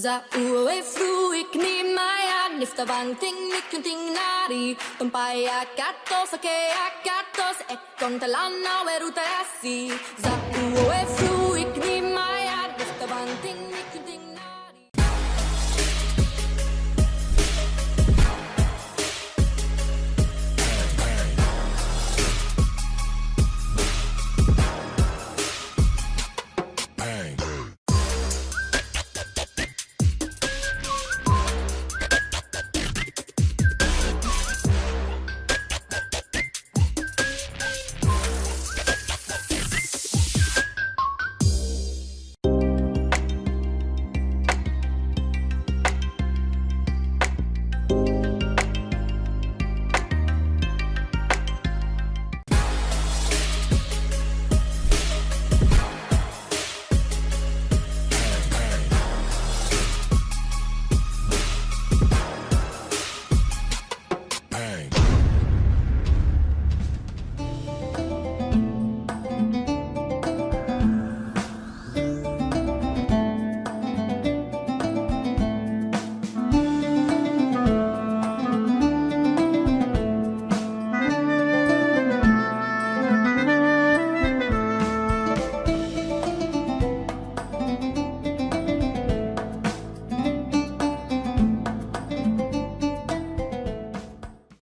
Za uwe fruik ni maya nifta vang ting nik ting nari. Tumpaya katos ake akatos ekon talana weruta yasi. Za uwe fruik